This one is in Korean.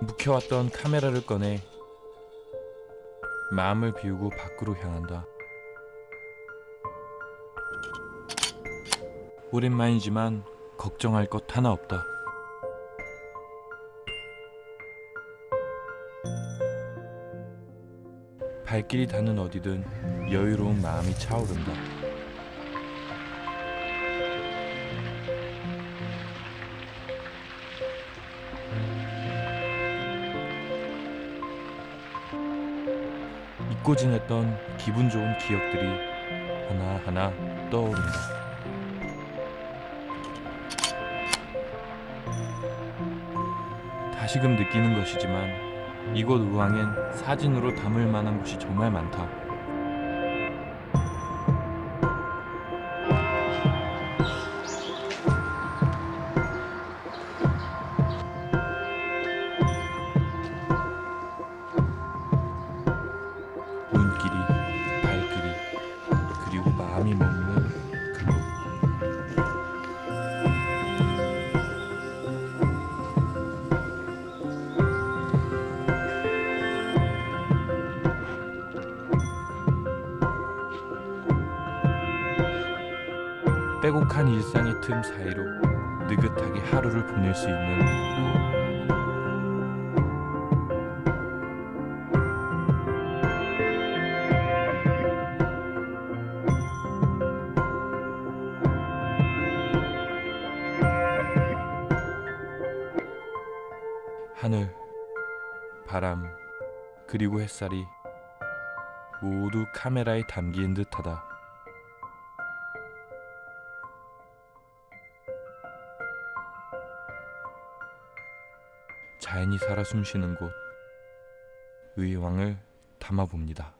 묵혀왔던 카메라를 꺼내 마음을 비우고 밖으로 향한다. 오랜만이지만 걱정할 것 하나 없다. 발길이 닿는 어디든 여유로운 마음이 차오른다. 잊고 지냈던 기분 좋은 기억들이 하나하나 떠오른다. 다시금 느끼는 것이지만 이곳 의왕엔 사진으로 담을 만한 곳이 정말 많다. 빼곡한 일상의 틈 사이로 느긋하게 하루를 보낼 수 있는 하늘, 바람, 그리고 햇살이 모두 카메라에 담긴 듯하다. 자연이 살아 숨쉬는 곳 의왕을 담아봅니다.